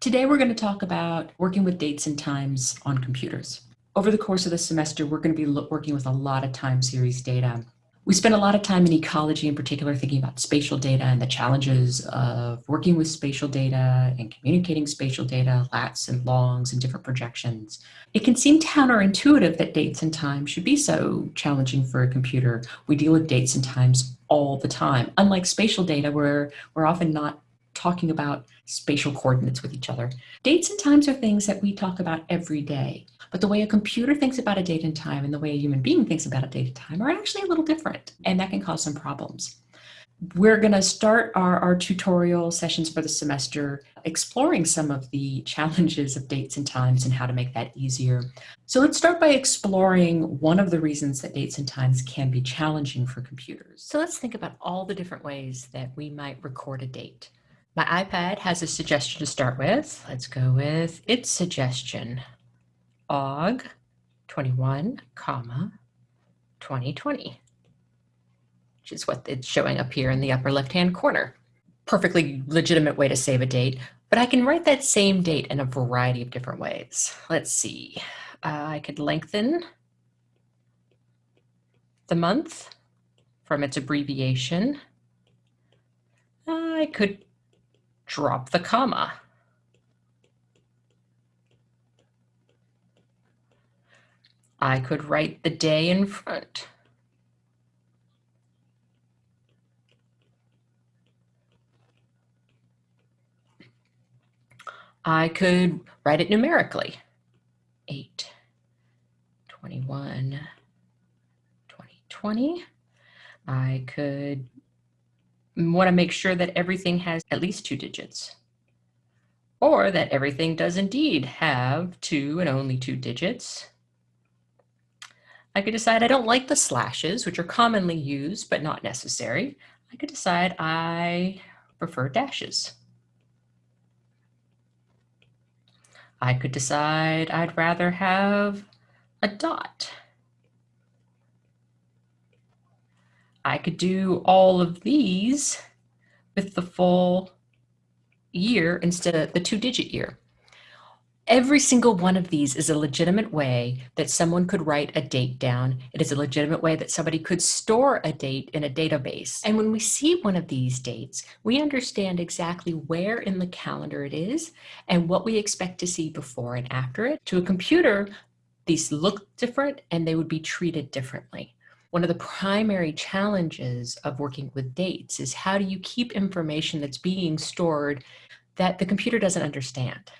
Today we're going to talk about working with dates and times on computers. Over the course of the semester, we're going to be working with a lot of time series data. We spend a lot of time in ecology in particular thinking about spatial data and the challenges of working with spatial data and communicating spatial data, lats and longs and different projections. It can seem counterintuitive that dates and times should be so challenging for a computer. We deal with dates and times all the time, unlike spatial data where we're often not talking about spatial coordinates with each other. Dates and times are things that we talk about every day, but the way a computer thinks about a date and time and the way a human being thinks about a date and time are actually a little different, and that can cause some problems. We're going to start our, our tutorial sessions for the semester exploring some of the challenges of dates and times and how to make that easier. So let's start by exploring one of the reasons that dates and times can be challenging for computers. So let's think about all the different ways that we might record a date. My iPad has a suggestion to start with. Let's go with its suggestion. Aug 21, comma, 2020, which is what it's showing up here in the upper left-hand corner. Perfectly legitimate way to save a date, but I can write that same date in a variety of different ways. Let's see. Uh, I could lengthen the month from its abbreviation. I could drop the comma. I could write the day in front. I could write it numerically. 8, 21, 2020. I could want to make sure that everything has at least two digits or that everything does indeed have two and only two digits. I could decide I don't like the slashes, which are commonly used but not necessary. I could decide I prefer dashes. I could decide I'd rather have a dot. I could do all of these with the full year instead of the two digit year. Every single one of these is a legitimate way that someone could write a date down. It is a legitimate way that somebody could store a date in a database. And when we see one of these dates, we understand exactly where in the calendar it is and what we expect to see before and after it. To a computer, these look different and they would be treated differently. One of the primary challenges of working with dates is how do you keep information that's being stored that the computer doesn't understand?